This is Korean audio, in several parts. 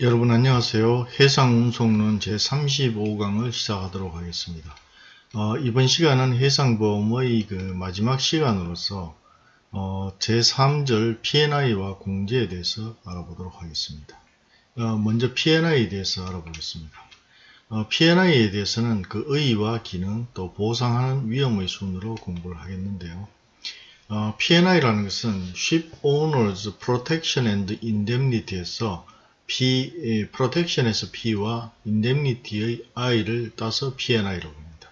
여러분 안녕하세요. 해상운송론 제35강을 시작하도록 하겠습니다. 어, 이번 시간은 해상보험의 그 마지막 시간으로서 어, 제3절 P&I와 공제에 대해서 알아보도록 하겠습니다. 어, 먼저 P&I에 대해서 알아보겠습니다. 어, P&I에 대해서는 그 의의와 기능 또 보상하는 위험의 순으로 공부를 하겠는데요. 어, P&I라는 것은 Ship Owners Protection and Indemnity에서 P, protection에서 P와 indemnity의 I를 따서 P&I라고 합니다.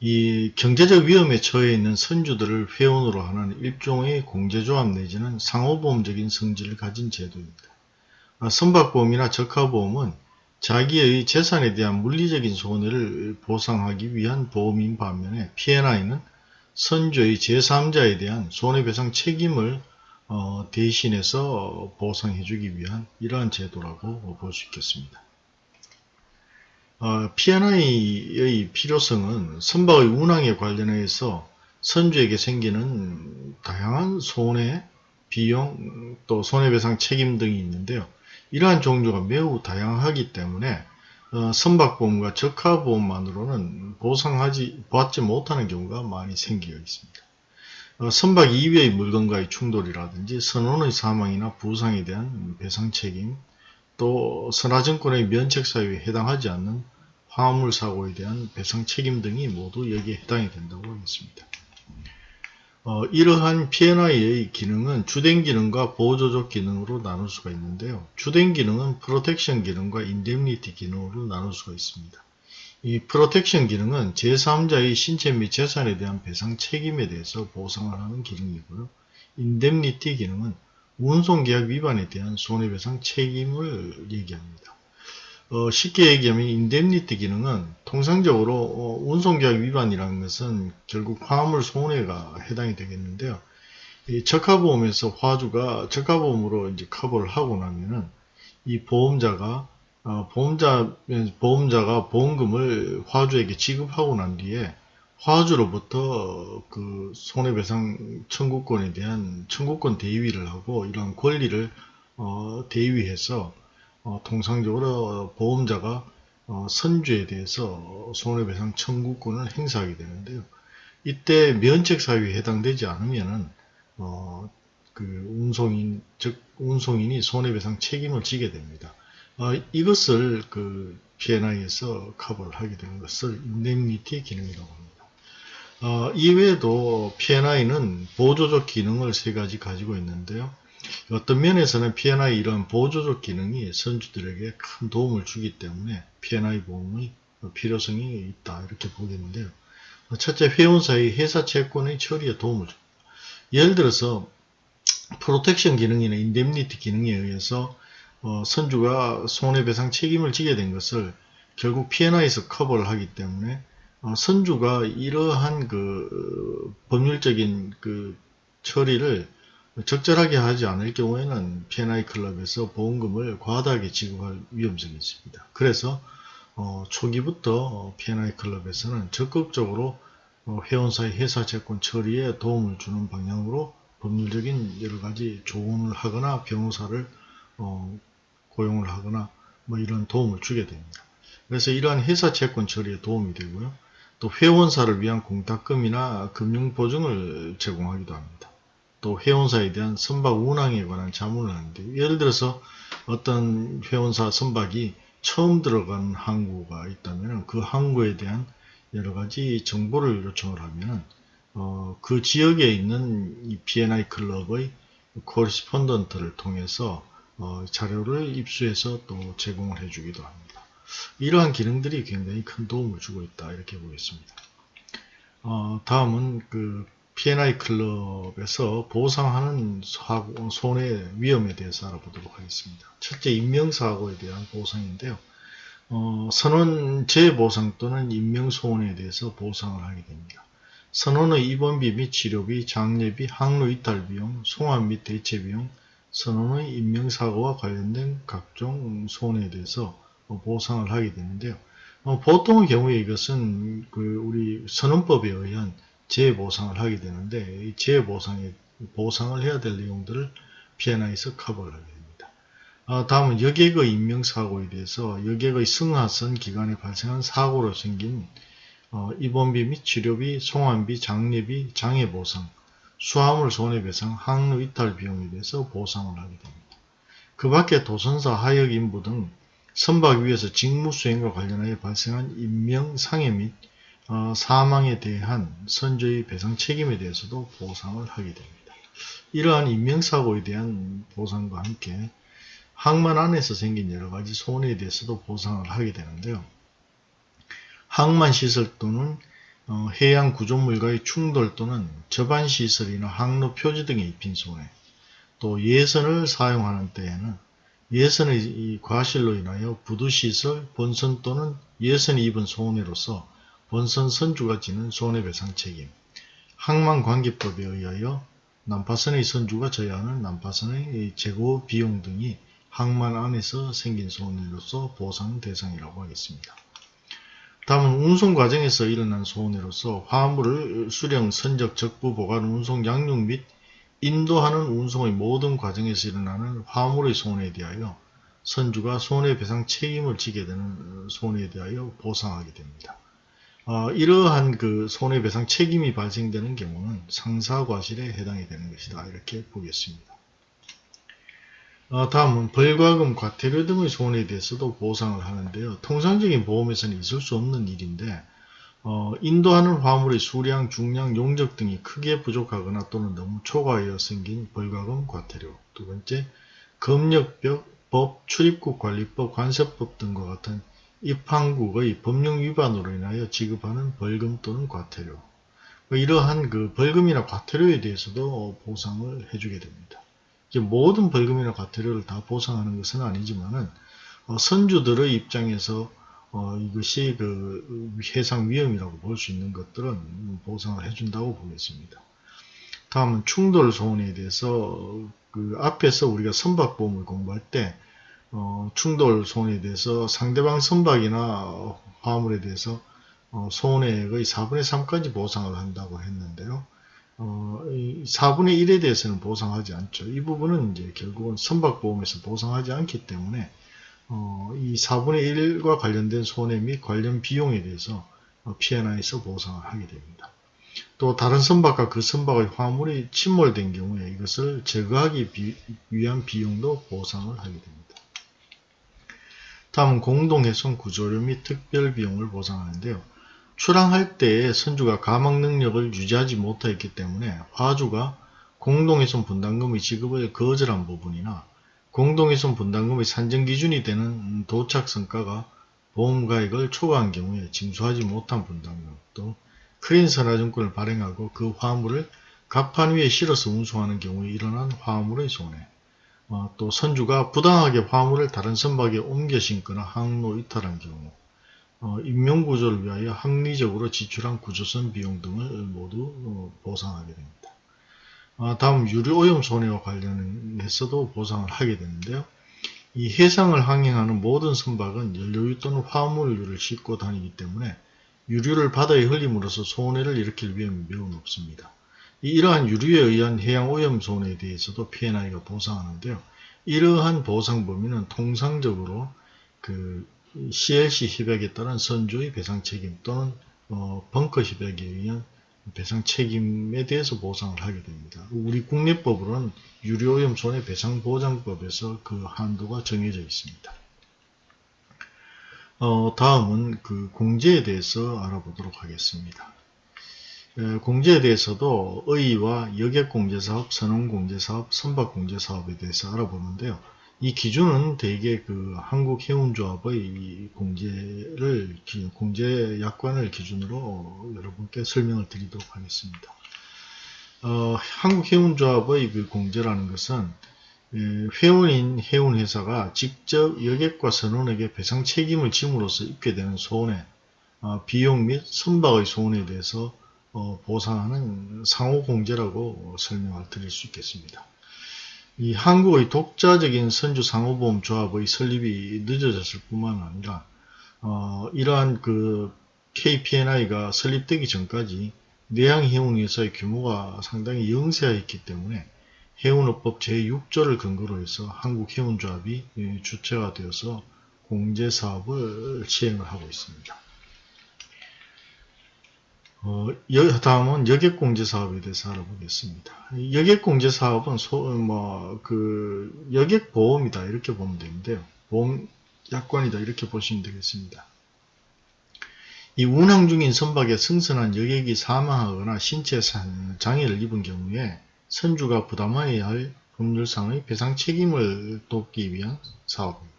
이 경제적 위험에 처해 있는 선주들을 회원으로 하는 일종의 공제조합 내지는 상호보험적인 성질을 가진 제도입니다. 아, 선박보험이나 적하보험은 자기의 재산에 대한 물리적인 손해를 보상하기 위한 보험인 반면에 P&I는 선주의 제3자에 대한 손해배상 책임을 어, 대신해서 보상해주기 위한 이러한 제도라고 볼 수 있겠습니다. 어, P&I의 필요성은 선박의 운항에 관련해서 선주에게 생기는 다양한 손해, 비용, 또 손해배상 책임 등이 있는데요. 이러한 종류가 매우 다양하기 때문에 어, 선박보험과 적하보험만으로는 보상하지 받지 못하는 경우가 많이 생기고 있습니다. 어, 선박 이외의 물건과의 충돌이라든지 선원의 사망이나 부상에 대한 배상 책임, 또 선하증권의 면책사유에 해당하지 않는 화물 사고에 대한 배상 책임 등이 모두 여기에 해당이 된다고 하겠습니다. 어, 이러한 P&I의 기능은 주된 기능과 보조적 기능으로 나눌 수가 있는데요. 주된 기능은 protection 기능과 indemnity 기능으로 나눌 수가 있습니다. 이 protection 기능은 제3자의 신체 및 재산에 대한 배상 책임에 대해서 보상을 하는 기능이고요. indemnity 기능은 운송계약 위반에 대한 손해배상 책임을 얘기합니다. 어, 쉽게 얘기하면 indemnity 기능은 통상적으로 어, 운송계약 위반이라는 것은 결국 화물 손해가 해당이 되겠는데요. 이 적하보험에서 화주가 적하보험으로 이제 커버를 하고 나면은 이 보험자가 어, 보험자, 보험자가 보험금을 화주에게 지급하고 난 뒤에 화주로부터 그 손해배상 청구권에 대한 청구권 대위를 하고 이러한 권리를 어, 대위해서 어, 통상적으로 보험자가 어, 선주에 대해서 손해배상 청구권을 행사하게 되는데요. 이때 면책사유에 해당되지 않으면은 어, 그 운송인 즉 운송인이 손해배상 책임을 지게 됩니다. 어, 이것을 그 P&I에서 커버를 하게 되는 것을 indemnity 기능이라고 합니다. 어, 이외에도 P&I는 보조적 기능을 세 가지 가지고 있는데요. 어떤 면에서는 P&I 이런 보조적 기능이 선주들에게 큰 도움을 주기 때문에 P&I 보험의 필요성이 있다 이렇게 보겠는데요. 첫째 회원사의 회사 채권의 처리에 도움을 줍니다. 예를 들어서 protection 기능이나 indemnity 기능에 의해서 어, 선주가 손해배상 책임을 지게 된 것을 결국 P&I에서 커버를 하기 때문에 어, 선주가 이러한 그 법률적인 그 처리를 적절하게 하지 않을 경우에는 P&I 클럽에서 보험금을 과다하게 지급할 위험성이 있습니다. 그래서 어, 초기부터 P&I 클럽에서는 적극적으로 어, 회원사의 회사 채권 처리에 도움을 주는 방향으로 법률적인 여러 가지 조언을 하거나 변호사를 어, 고용을 하거나 뭐 이런 도움을 주게 됩니다. 그래서 이러한 회사 채권 처리에 도움이 되고요. 또 회원사를 위한 공탁금이나 금융보증을 제공하기도 합니다. 또 회원사에 대한 선박 운항에 관한 자문을 하는데 예를 들어서 어떤 회원사 선박이 처음 들어간 항구가 있다면 그 항구에 대한 여러 가지 정보를 요청을 하면 어, 그 지역에 있는 이 B&I 클럽의 코리스폰던트를 통해서 어, 자료를 입수해서 또 제공을 해주기도 합니다. 이러한 기능들이 굉장히 큰 도움을 주고 있다 이렇게 보겠습니다. 어, 다음은 그 P&I 클럽에서 보상하는 사고, 손해 위험에 대해서 알아보도록 하겠습니다. 첫째 인명사고에 대한 보상인데요. 어, 선원 재보상 또는 인명소원에 대해서 보상을 하게 됩니다. 선원의 입원비 및 치료비, 장례비, 항로 이탈 비용, 송환 및 대체 비용, 선원의 인명사고와 관련된 각종 손해에 대해서 보상을 하게 되는데요. 어, 보통의 경우에 이것은 그 우리 선언법에 의한 재보상을 하게 되는데 이 재보상에 보상을 해야 될 내용들을 P&I에서 커버를 하게 됩니다. 아, 다음은 여객의 인명사고에 대해서 여객의 승하선 기간에 발생한 사고로 생긴 어, 입원비 및 치료비, 송환비, 장례비, 장애보상, 수화물 손해배상, 항로 이탈 비용에 대해서 보상을 하게 됩니다. 그 밖에 도선사 하역 인부 등 선박 위에서 직무 수행과 관련하여 발생한 인명 상해 및 어, 사망에 대한 선조의 배상 책임에 대해서도 보상을 하게 됩니다. 이러한 인명사고에 대한 보상과 함께 항만 안에서 생긴 여러가지 손해에 대해서도 보상을 하게 되는데요. 항만 시설 또는 어, 해양 구조물과의 충돌 또는 저반 시설이나 항로 표지 등에 입힌 손해, 또 예선을 사용하는 때에는 예선의 과실로 인하여 부두시설, 본선 또는 예선이 입은 손해로서 본선 선주가 지는 손해배상 책임, 항만관계법에 의하여 난파선의 선주가 져야 하는 난파선의 재고 비용 등이 항만 안에서 생긴 손해로서 보상 대상이라고 하겠습니다. 다음은 운송 과정에서 일어난 손해로서 화물을 수령, 선적, 적부, 보관, 운송, 양육 및 인도하는 운송의 모든 과정에서 일어나는 화물의 손해에 대하여 선주가 손해배상 책임을 지게 되는 손해에 대하여 보상하게 됩니다. 어, 이러한 그 손해배상 책임이 발생되는 경우는 상사과실에 해당이 되는 것이다. 이렇게 보겠습니다. 어, 다음은 벌과금, 과태료 등의 손해에 대해서도 보상을 하는데요. 통상적인 보험에서는 있을 수 없는 일인데 어, 인도하는 화물의 수량, 중량, 용적 등이 크게 부족하거나 또는 너무 초과하여 생긴 벌과금, 과태료 두 번째, 검역법, 출입국 관리법, 관세법 등과 같은 입항국의 법령 위반으로 인하여 지급하는 벌금 또는 과태료 뭐 이러한 그 벌금이나 과태료에 대해서도 보상을 해주게 됩니다. 모든 벌금이나 과태료를 다 보상하는 것은 아니지만은 어, 선주들의 입장에서 어, 이것이 그 해상 위험이라고 볼 수 있는 것들은 보상을 해준다고 보겠습니다. 다음은 충돌 손해에 대해서 그 앞에서 우리가 선박보험을 공부할 때 어, 충돌 손해에 대해서 상대방 선박이나 화물에 대해서 어, 손해액의 4분의 3까지 보상을 한다고 했는데요. 어, 4분의 1에 대해서는 보상하지 않죠. 이 부분은 이제 결국은 선박보험에서 보상하지 않기 때문에 어, 이 4분의 1과 관련된 손해 및 관련 비용에 대해서 어, P&I에서 보상을 하게 됩니다. 또 다른 선박과 그 선박의 화물이 침몰된 경우에 이것을 제거하기 비, 위한 비용도 보상을 하게 됩니다. 다음은 공동해손 구조료 및 특별 비용을 보상하는데요. 출항할 때에 선주가 가망 능력을 유지하지 못하였기 때문에 화주가 공동훼손 분담금의 지급을 거절한 부분이나 공동훼손 분담금의 산정 기준이 되는 도착 성과가 보험가액을 초과한 경우에 징수하지 못한 분담금 또 크린 선화증권을 발행하고 그 화물을 갑판 위에 실어서 운송하는 경우에 일어난 화물의 손해 어, 또 선주가 부당하게 화물을 다른 선박에 옮겨 신거나 항로 이탈한 경우 어, 인명구조를 위하여 합리적으로 지출한 구조선 비용 등을 모두 어, 보상하게 됩니다. 아, 다음 유류오염 손해와 관련해서도 보상을 하게 되는데요. 이 해상을 항행하는 모든 선박은 연료유 또는 화물유를 싣고 다니기 때문에 유류를 바다에 흘림으로써 손해를 일으킬 위험이 매우 높습니다. 이러한 유류에 의한 해양오염 손해에 대해서도 P&I가 보상하는데요. 이러한 보상 범위는 통상적으로 그 CLC 협약에 따른 선주의 배상 책임 또는 어, 벙커 협약에 의한 배상 책임에 대해서 보상을 하게 됩니다. 우리 국내법으로는 유료오염 손해 배상 보장법에서 그 한도가 정해져 있습니다. 어, 다음은 그 공제에 대해서 알아보도록 하겠습니다. 에, 공제에 대해서도 의와 여객공제사업, 선원공제사업, 선박공제사업에 대해서 알아보는데요. 이 기준은 대개 그 한국해운조합의 공제를 공제 약관을 기준으로 여러분께 설명을 드리도록 하겠습니다. 어, 한국해운조합의 그 공제라는 것은 회원인 해운회사가 직접 여객과 선원에게 배상 책임을 짐으로써 입게 되는 손해, 어, 비용 및 선박의 손해에 대해서 어, 보상하는 상호공제라고 설명을 드릴 수 있겠습니다. 이 한국의 독자적인 선주 상호보험 조합의 설립이 늦어졌을 뿐만 아니라 어, 이러한 그 KPNI가 설립되기 전까지 내양해운회사의 규모가 상당히 영세하였기 때문에 해운업법 제6조를 근거로 해서 한국해운조합이 예, 주체가 되어서 공제사업을 시행을 하고 있습니다. 어, 여, 다음은 여객공제 사업에 대해서 알아보겠습니다. 여객공제 사업은 소, 뭐, 그, 여객보험이다. 이렇게 보면 되는데요. 보험 약관이다. 이렇게 보시면 되겠습니다. 이 운항 중인 선박에 승선한 여객이 사망하거나 신체 장애를 입은 경우에 선주가 부담해야 할 법률상의 배상 책임을 돕기 위한 사업입니다.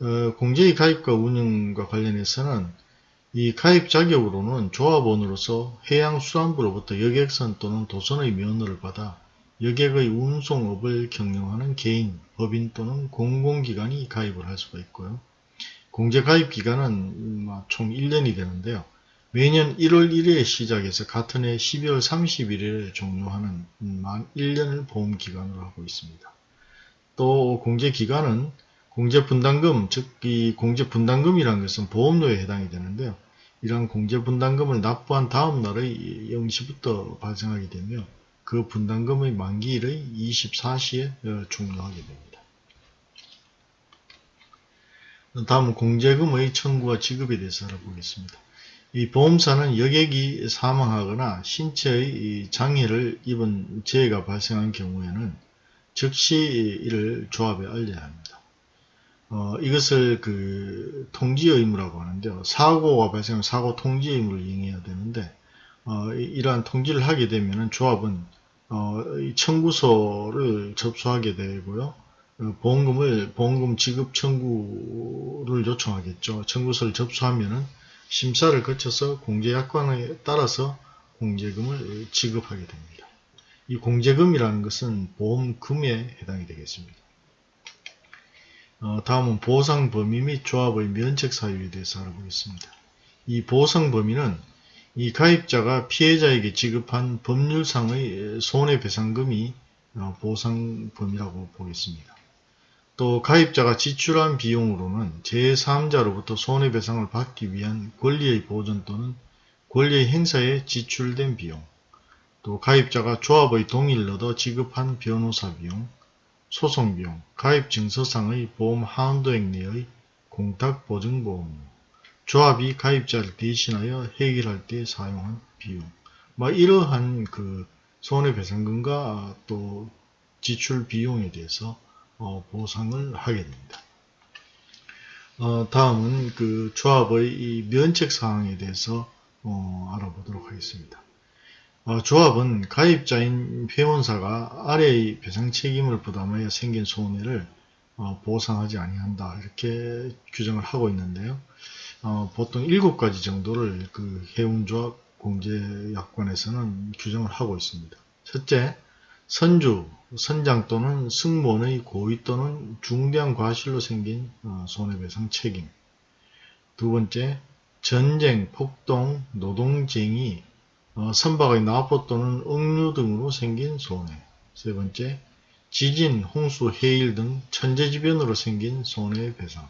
어, 공제의 가입과 운영과 관련해서는 이 가입 자격으로는 조합원으로서 해양수산부로부터 여객선 또는 도선의 면허를 받아 여객의 운송업을 경영하는 개인, 법인 또는 공공기관이 가입을 할 수가 있고요. 공제 가입 기간은 총 1년이 되는데요. 매년 1월 1일에 시작해서 같은 해 12월 31일에 종료하는 만 1년을 보험기간으로 하고 있습니다. 또 공제기간은 공제분담금, 즉 이 공제분담금이라는 것은 보험료에 해당이 되는데요. 이러한 공제분담금을 납부한 다음 날의 0시부터 발생하게 되며 그 분담금의 만기일의 24시에 어, 종료하게 됩니다. 다음은 공제금의 청구와 지급에 대해서 알아보겠습니다. 이 보험사는 여객이 사망하거나 신체의 장애를 입은 재해가 발생한 경우에는 즉시 이를 조합에 알려야 합니다. 어, 이것을 그 통지 의무라고 하는데요. 사고가 발생하면 사고 통지 의무를 이행해야 되는데 어, 이러한 통지를 하게 되면 조합은 어, 청구서를 접수하게 되고요. 어, 보험금을 보험금 지급 청구를 요청하겠죠. 청구서를 접수하면은 심사를 거쳐서 공제약관에 따라서 공제금을 지급하게 됩니다. 이 공제금이라는 것은 보험금에 해당이 되겠습니다. 어, 다음은 보상 범위 및 조합의 면책 사유에 대해서 알아보겠습니다. 이 보상 범위는 이 가입자가 피해자에게 지급한 법률상의 손해배상금이 어, 보상 범위라고 보겠습니다. 또 가입자가 지출한 비용으로는 제3자로부터 손해배상을 받기 위한 권리의 보전 또는 권리의 행사에 지출된 비용, 또 가입자가 조합의 동의를 얻어 지급한 변호사 비용, 소송 비용, 가입 증서상의 보험 한도액 내의 공탁보증보험, 조합이 가입자를 대신하여 해결할 때 사용한 비용, 뭐 이러한 그 손해배상금과 또 지출 비용에 대해서 어, 보상을 하게 됩니다. 어, 다음은 그 조합의 면책 사항에 대해서 어, 알아보도록 하겠습니다. 어, 조합은 가입자인 회원사가 아래의 배상 책임을 부담하여 생긴 손해를 어, 보상하지 아니한다 이렇게 규정을 하고 있는데요. 어, 보통 7가지 정도를 그 해운조합 공제약관에서는 규정을 하고 있습니다. 첫째, 선주, 선장 또는 승무원의 고의 또는 중대한 과실로 생긴 어, 손해배상 책임 두 번째, 전쟁, 폭동, 노동쟁이, 어, 선박의 납포 또는 억류 등으로 생긴 손해. 세 번째, 지진, 홍수, 해일 등 천재지변으로 생긴 손해배상.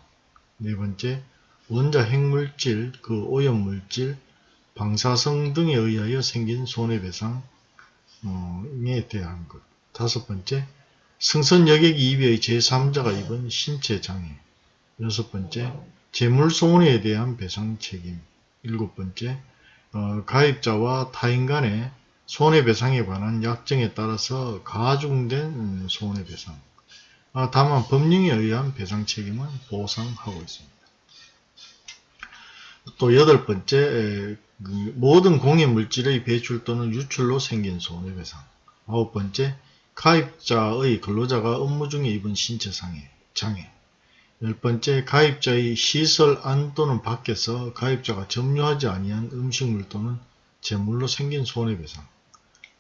네 번째, 원자 핵물질, 그 오염물질, 방사성 등에 의하여 생긴 손해배상에 대한 것. 다섯 번째, 승선 여객 이비의 제3자가 입은 신체 장애. 여섯 번째, 재물 손해에 대한 배상 책임. 일곱 번째, 어, 가입자와 타인 간의 손해배상에 관한 약정에 따라서 가중된 손해배상. 아, 다만 법령에 의한 배상 책임은 보상하고 있습니다. 또 여덟 번째, 그 모든 공해 물질의 배출 또는 유출로 생긴 손해배상. 아홉 번째, 가입자의 근로자가 업무 중에 입은 신체 상해, 장애. 열 번째, 가입자의 시설 안 또는 밖에서 가입자가 점유하지 아니한 음식물 또는 재물로 생긴 손해배상.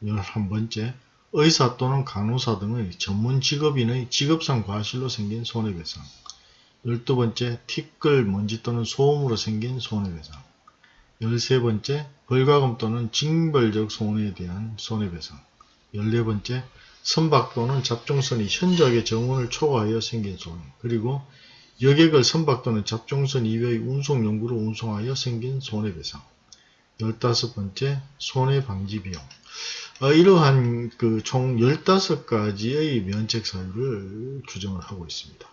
열한 번째, 의사 또는 간호사 등의 전문 직업인의 직업상 과실로 생긴 손해배상. 열두 번째, 티끌, 먼지 또는 소음으로 생긴 손해배상. 열세 번째, 벌과금 또는 징벌적 손해에 대한 손해배상. 열네 번째, 선박 또는 잡종선이 현저하게 정원을 초과하여 생긴 손해. 그리고 여객을 선박 또는 잡종선 이외의 운송 용구로 운송하여 생긴 손해배상. 15번째 손해방지 비용 어, 이러한 그 총 15가지의 면책 사유를 규정을 하고 있습니다.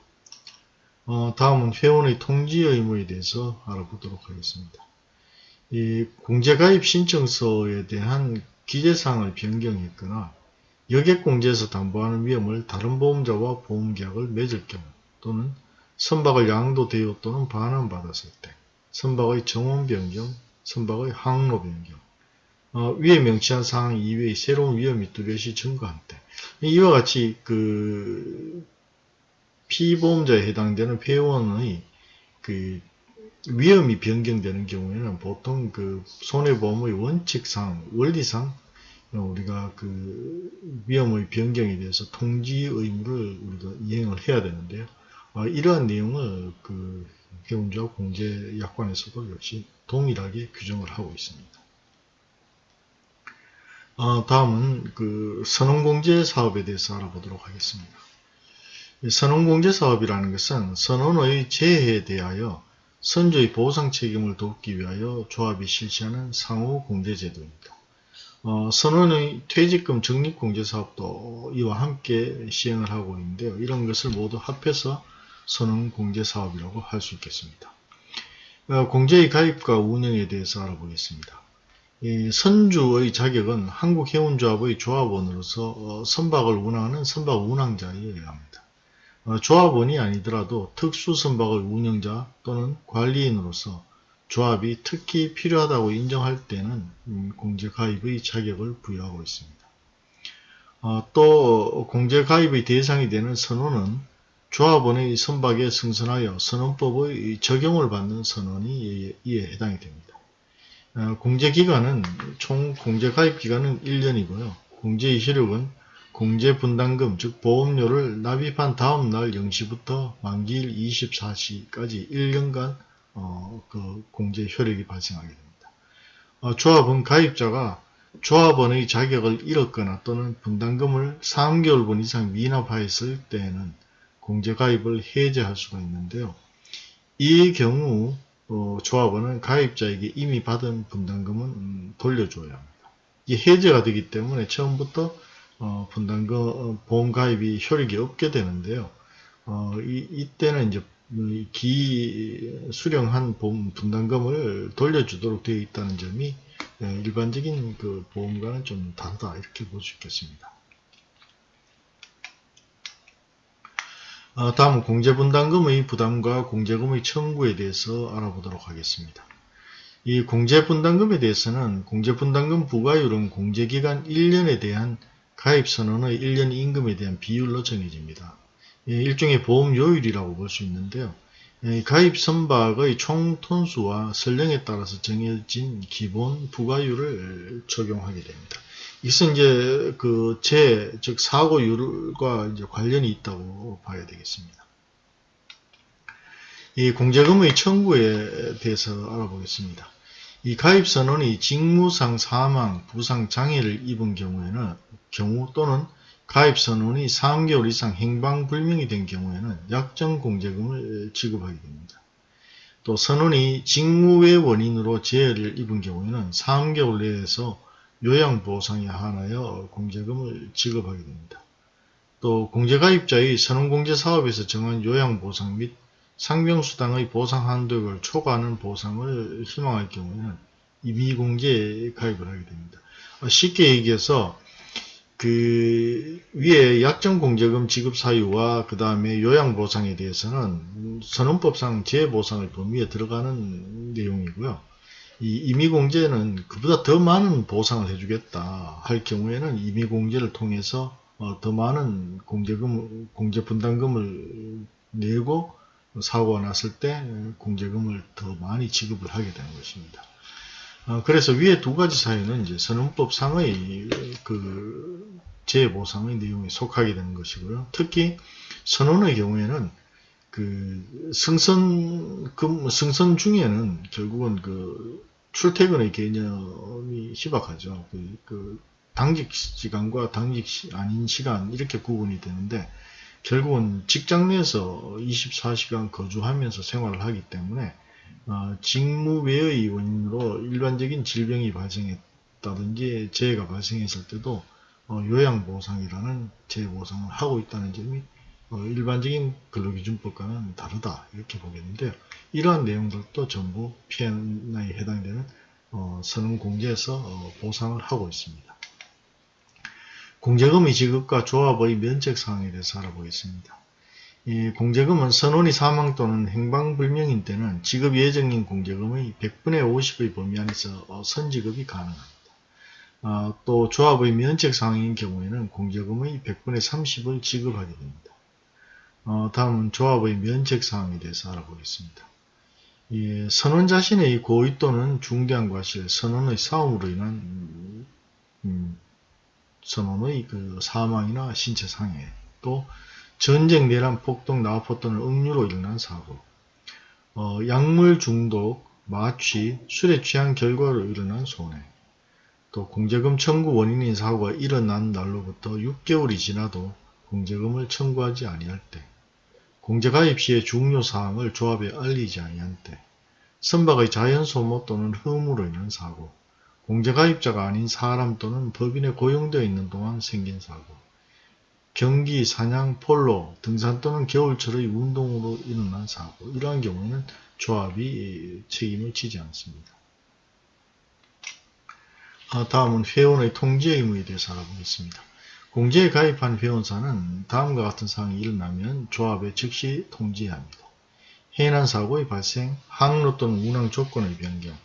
어, 다음은 회원의 통지 의무에 대해서 알아보도록 하겠습니다. 이 공제가입 신청서에 대한 기재사항을 변경했거나 여객공제에서 담보하는 위험을 다른 보험자와 보험계약을 맺을 경우 또는 선박을 양도되어 또는 반환받았을 때 선박의 정원 변경, 선박의 항로 변경, 어, 위에 명시한 사항 이외의 새로운 위험이 뚜렷이 증가한 때 이와 같이 그 피보험자에 해당되는 회원의 그 위험이 변경되는 경우에는 보통 그 손해보험의 원칙상 원리상 우리가 그 위험의 변경에 대해서 통지 의무를 우리가 이행을 해야 되는데요. 어, 이러한 내용을 그 해운자 공제 약관에서도 역시 동일하게 규정을 하고 있습니다. 어, 다음은 그 선언공제 사업에 대해서 알아보도록 하겠습니다. 선언공제 사업이라는 것은 선언의 재해에 대하여 선조의 보상 책임을 돕기 위하여 조합이 실시하는 상호 공제 제도입니다. 어, 선언의 퇴직금 적립공제 사업도 이와 함께 시행을 하고 있는데요. 이런 것을 모두 합해서 선언공제 사업이라고 할 수 있겠습니다. 어, 공제의 가입과 운영에 대해서 알아보겠습니다. 선주의 자격은 한국해운조합의 조합원으로서 어, 선박을 운항하는 선박 운항자여야 합니다. 어, 조합원이 아니더라도 특수선박의 운영자 또는 관리인으로서 조합이 특히 필요하다고 인정할 때는 음, 공제가입의 자격을 부여하고 있습니다. 또 공제가입의 대상이 되는 선원은 조합원의 선박에 승선하여 선언법의 적용을 받는 선원이 이에 해당이 됩니다. 어, 공제기간은 총 공제가입기간은 1년이고요. 공제의 효력은 공제분담금 즉 보험료를 납입한 다음 날 0시부터 만기일 24시까지 1년간 어, 그 공제 효력이 발생하게 됩니다. 어, 조합은 가입자가 조합원의 자격을 잃었거나 또는 분담금을 3개월분 이상 미납하였을 때에는 공제가입을 해제할 수가 있는데요. 이 경우 어, 조합원은 가입자에게 이미 받은 분담금은 음, 돌려줘야 합니다. 이 해제가 되기 때문에 처음부터 어, 분담금 어, 보험 가입이 효력이 없게 되는데요. 어, 이, 이때는 이제 기 수령한 보험 분담금을 돌려주도록 되어 있다는 점이 예, 일반적인 그 보험과는 좀 다르다 이렇게 볼 수 있겠습니다. 다음 공제분담금의 부담과 공제금의 청구에 대해서 알아보도록 하겠습니다. 이 공제분담금에 대해서는 공제분담금 부과율은 공제기간 1년에 대한 가입선언의 1년 임금에 대한 비율로 정해집니다. 일종의 보험요율이라고 볼 수 있는데요. 가입 선박의 총 톤수와 설령에 따라서 정해진 기본 부과율을 적용하게 됩니다. 이것은 이제 그 재, 즉 사고율과 이제 관련이 있다고 봐야 되겠습니다. 이 공제금의 청구에 대해서 알아보겠습니다. 이 가입 선언이 직무상 사망, 부상, 장애를 입은 경우에는 경우 또는 가입 선언이 3개월 이상 행방불명이 된 경우에는 약정 공제금을 지급하게 됩니다. 또 선언이 직무의 원인으로 재해를 입은 경우에는 3개월 내에서 요양보상에 한하여 공제금을 지급하게 됩니다. 또 공제가입자의 선언공제사업에서 정한 요양보상 및 상병수당의 보상 한도액을 초과하는 보상을 희망할 경우에는 임의공제에 가입을 하게 됩니다. 쉽게 얘기해서 그 위에 약정공제금 지급 사유와 그 다음에 요양보상에 대해서는 선언법상 재보상의 범위에 들어가는 내용이고요. 이 임의공제는 그보다 더 많은 보상을 해주겠다 할 경우에는 임의공제를 통해서 어, 더 많은 공제금, 공제분담금을 내고 사고가 났을 때 공제금을 더 많이 지급을 하게 되는 것입니다. 어, 그래서 위에 두 가지 사유는 이제 선언법상의 그 재보상의 내용에 속하게 되는 것이고요. 특히 선언의 경우에는 그 승선 승선 중에는 결국은 그 출퇴근의 개념이 희박하죠. 그, 그 당직 시간과 당직 시, 아닌 시간 이렇게 구분이 되는데 결국은 직장 내에서 24시간 거주하면서 생활을 하기 때문에 어, 직무 외의 원인으로 일반적인 질병이 발생했다든지 재해가 발생했을 때도 어, 요양보상이라는 재보상을 하고 있다는 점이 어, 일반적인 근로기준법과는 다르다 이렇게 보겠는데요. 이러한 내용들도 전부 P&I에 해당되는 어, 선언 공제에서 어, 보상을 하고 있습니다. 공제금의 지급과 조합의 면책 사항에 대해서 알아보겠습니다. 이 공제금은 선원이 사망 또는 행방불명인 때는 지급 예정인 공제금의 100분의 50의 범위 안에서 어, 선지급이 가능합니다. 어, 또 조합의 면책사항인 경우에는 공제금의 100분의 30을 지급하게 됩니다. 어, 다음은 조합의 면책사항에 대해서 알아보겠습니다. 예, 선원 자신의 고의 또는 중대한 과실, 선원의 싸움으로 인한 음, 선원의 그 사망이나 신체 상해, 또 전쟁, 내란, 폭동, 나포 또는 억류로 일어난 사고, 어, 약물 중독, 마취, 술에 취한 결과로 일어난 손해, 또 공제금 청구 원인인 사고가 일어난 날로부터 6개월이 지나도 공제금을 청구하지 아니할 때, 공제가입 시의 중요사항을 조합에 알리지 아니한 때, 선박의 자연소모 또는 흠으로 인한 사고, 공제가입자가 아닌 사람 또는 법인에 고용되어 있는 동안 생긴 사고, 경기, 사냥, 폴로, 등산 또는 겨울철의 운동으로 일어난 사고, 이러한 경우에는 조합이 책임을 지지 않습니다. 아, 다음은 회원의 통지 의무에 대해서 알아보겠습니다. 공제에 가입한 회원사는 다음과 같은 사항이 일어나면 조합에 즉시 통지해야 합니다. 해난 사고의 발생, 항로 또는 운항 조건의 변경,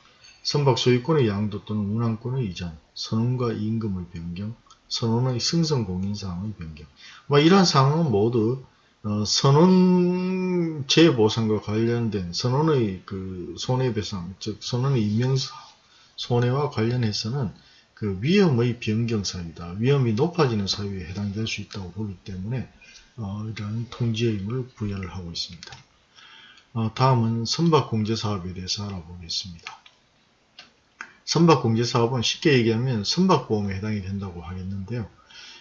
선박 소유권의 양도 또는 운항권의 이전, 선원과 임금의 변경, 선원의 승선 공인사항의 변경. 뭐 이러한 사항은 모두 어, 선원 재보상과 관련된 선원의 그 손해배상, 즉 선원의 임명 손해와 관련해서는 그 위험의 변경 사유다. 위험이 높아지는 사유에 해당될 수 있다고 보기 때문에 어, 이러한 통지의 의무를 부여를 하고 있습니다. 어, 다음은 선박공제사업에 대해서 알아보겠습니다. 선박공제사업은 쉽게 얘기하면 선박보험에 해당이 된다고 하겠는데요.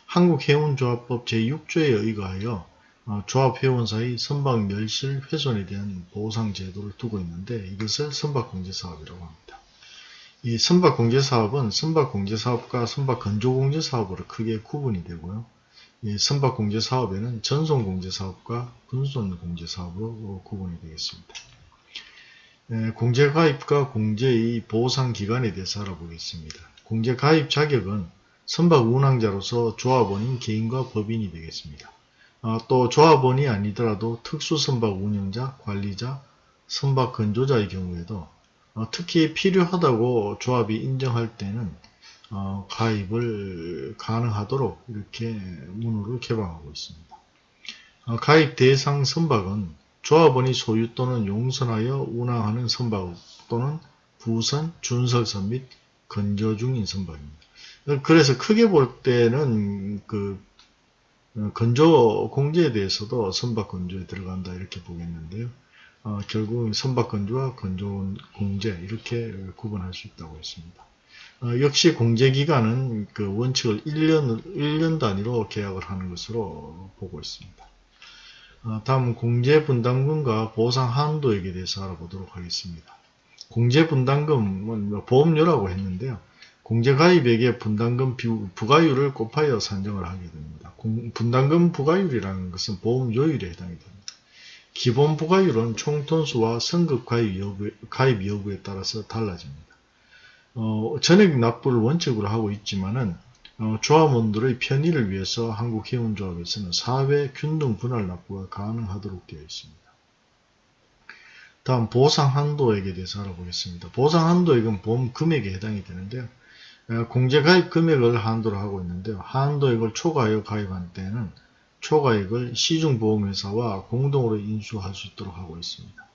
한국해운조합법 제6조에 의거하여 어, 조합회원사의 선박 멸실 훼손에 대한 보상제도를 두고 있는데 이것을 선박공제사업이라고 합니다. 이 선박공제사업은 선박공제사업과 선박건조공제사업으로 크게 구분이 되고요. 이 선박공제사업에는 전송공제사업과 분손공제사업으로 구분이 되겠습니다. 예, 공제가입과 공제의 보상기간에 대해서 알아보겠습니다. 공제가입 자격은 선박 운항자로서 조합원인 개인과 법인이 되겠습니다. 아, 또 조합원이 아니더라도 특수선박 운영자, 관리자, 선박 건조자의 경우에도 어, 특히 필요하다고 조합이 인정할 때는 어, 가입을 가능하도록 이렇게 문호를 개방하고 있습니다. 어, 가입 대상 선박은 조합원이 소유 또는 용선하여 운항하는 선박 또는 부선, 준설선 및 건조 중인 선박입니다. 그래서 크게 볼 때는 그 어, 건조 공제에 대해서도 선박 건조에 들어간다 이렇게 보겠는데요. 어, 결국 선박건조와 건조공제 이렇게 구분할 수 있다고 했습니다. 어, 역시 공제기간은 그 원칙을 1년, 1년 단위로 계약을 하는 것으로 보고 있습니다. 어, 다음 공제분담금과 보상 한도에 대해서 알아보도록 하겠습니다. 공제분담금은 뭐 보험료라고 했는데요. 공제가입액의 분담금 부가율을 곱하여 산정을 하게 됩니다. 분담금 부가율이라는 것은 보험료율에 해당이 됩니다. 기본 부가율은 총톤수와 선급 가입, 여부, 가입 여부에 따라서 달라집니다. 어, 전액 납부를 원칙으로 하고 있지만은 어, 조합원들의 편의를 위해서 한국해운조합에서는 사회 균등 분할 납부가 가능하도록 되어 있습니다. 다음 보상 한도액에 대해서 알아보겠습니다. 보상 한도액은 보험 금액에 해당이 되는데요. 어, 공제 가입 금액을 한도로 하고 있는데요. 한도액을 초과하여 가입한 때는 초과액을 시중보험회사와 공동으로 인수할 수 있도록 하고 있습니다.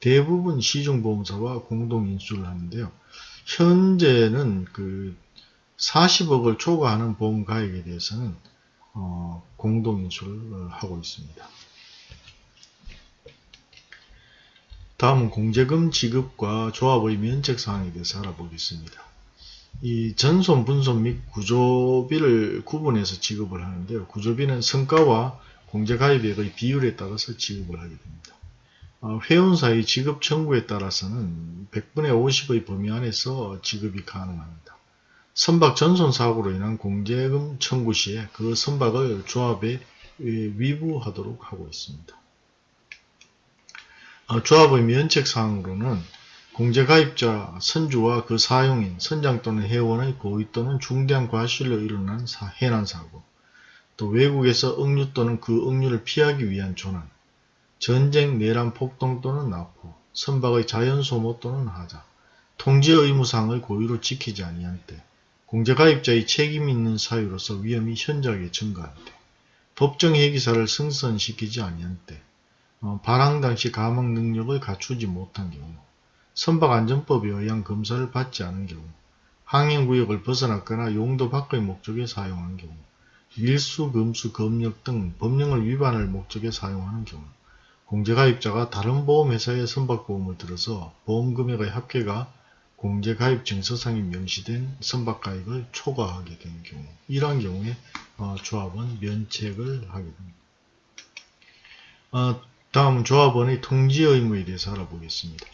대부분 시중보험사와 공동 인수를 하는데요. 현재는 그 40억을 초과하는 보험가액에 대해서는 어, 공동 인수를 하고 있습니다. 다음은 공제금 지급과 조합의 면책사항에 대해서 알아보겠습니다. 이 전손, 분손 및 구조비를 구분해서 지급을 하는데요. 구조비는 성과와 공제가입액의 비율에 따라서 지급을 하게 됩니다. 어, 회원사의 지급 청구에 따라서는 100분의 50의 범위 안에서 지급이 가능합니다. 선박 전손 사고로 인한 공제금 청구 시에 그 선박을 조합에 위부하도록 하고 있습니다. 어, 조합의 면책 사항으로는 공제가입자 선주와 그 사용인, 선장 또는 회원의 고의 또는 중대한 과실로 일어난 사, 해난사고, 또 외국에서 억류 또는 그 억류를 피하기 위한 조난, 전쟁, 내란, 폭동 또는 납포, 선박의 자연소모 또는 하자, 통지 의무사항을 고의로 지키지 아니한 때, 공제가입자의 책임 있는 사유로서 위험이 현저하게 증가할 때, 법정 회기사를 승선시키지 아니한 때, 어, 발항 당시 가망 능력을 갖추지 못한 경우, 선박안전법에 의한 검사를 받지 않은 경우, 항행구역을 벗어났거나 용도 밖의 목적에 사용한 경우, 밀수, 금수, 검역 등 법령을 위반할 목적에 사용하는 경우, 공제가입자가 다른 보험회사의 선박보험을 들어서 보험금액의 합계가 공제가입 증서상에 명시된 선박가입을 초과하게 된 경우 이러한 경우에 어, 조합원 면책을 하게 됩니다. 어, 다음 조합원의 통지 의무에 대해서 알아보겠습니다.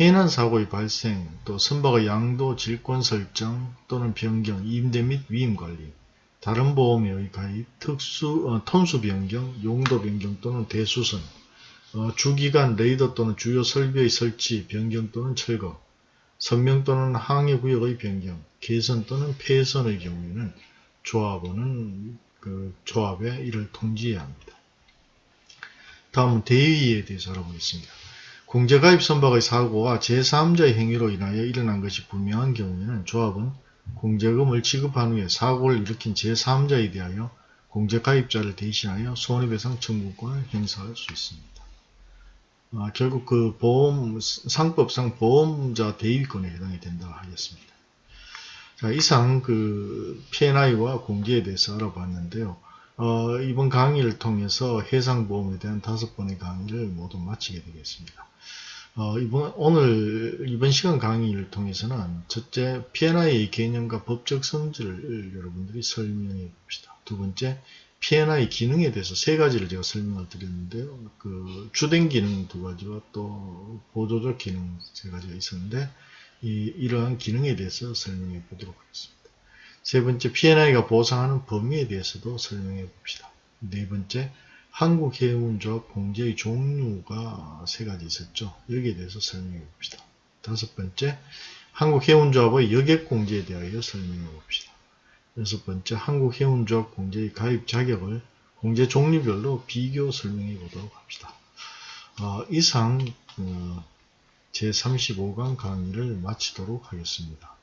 해난 사고의 발생, 또 선박의 양도, 질권 설정 또는 변경, 임대 및 위임 관리, 다른 보험의 가입, 특수, 어, 톤수 변경, 용도 변경 또는 대수선, 어, 주기간 레이더 또는 주요 설비의 설치, 변경 또는 철거, 선명 또는 항해 구역의 변경, 개선 또는 폐선의 경우에는 조합원은 그 조합에 이를 통지해야 합니다. 다음은 대위에 대해서 알아보겠습니다. 공제가입 선박의 사고와 제3자의 행위로 인하여 일어난 것이 분명한 경우에는 조합은 공제금을 지급한 후에 사고를 일으킨 제3자에 대하여 공제가입자를 대신하여 손해배상 청구권을 행사할 수 있습니다. 아, 결국 그 보험, 상법상 보험자 대위권에 해당이 된다 하겠습니다. 자, 이상 그 P&I와 공제에 대해서 알아봤는데요. 어, 이번 강의를 통해서 해상보험에 대한 다섯 번의 강의를 모두 마치게 되겠습니다. 어, 이번, 오늘, 이번 시간 강의를 통해서는 첫째, P&I의 개념과 법적 성질을 여러분들이 설명해 봅시다. 두 번째, P&I 기능에 대해서 세 가지를 제가 설명을 드렸는데요. 그, 주된 기능 두 가지와 또 보조적 기능 세 가지가 있었는데, 이, 이러한 기능에 대해서 설명해 보도록 하겠습니다. 세 번째, P&I가 보상하는 범위에 대해서도 설명해 봅시다. 네 번째, 한국해운조합 공제의 종류가 세 가지 있었죠. 여기에 대해서 설명해 봅시다. 다섯 번째, 한국해운조합의 여객공제에 대하여 설명해 봅시다. 여섯 번째, 한국해운조합 공제의 가입 자격을 공제 종류별로 비교 설명해 보도록 합시다. 어, 이상 어, 제35강 강의를 마치도록 하겠습니다.